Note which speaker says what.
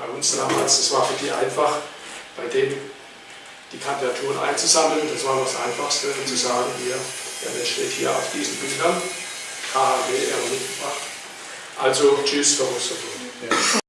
Speaker 1: bei uns damals, das war für die einfach, bei denen die Kandidaturen einzusammeln. Das war das Einfachste, um zu sagen, hier, der Mensch steht hier auf diesen Bildern, KHW, er mitgebracht. Also, tschüss, Frau Musterburg.